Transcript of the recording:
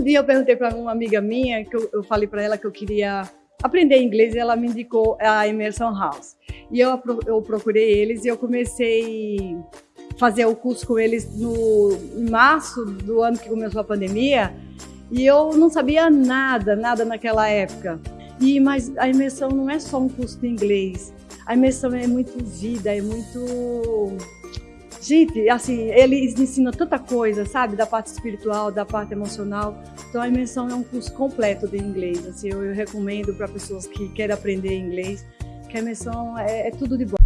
um dia eu perguntei para uma amiga minha, que eu, eu falei para ela que eu queria aprender inglês e ela me indicou a Emerson House. E eu, eu procurei eles e eu comecei a fazer o curso com eles no em março do ano que começou a pandemia e eu não sabia nada, nada naquela época. E, mas a imersão não é só um curso de inglês, a imersão é muito vida, é muito Gente, assim, eles ensinam tanta coisa, sabe? Da parte espiritual, da parte emocional. Então a imersão é um curso completo de inglês. Assim, eu, eu recomendo para pessoas que querem aprender inglês, que a imersão é, é tudo de bom.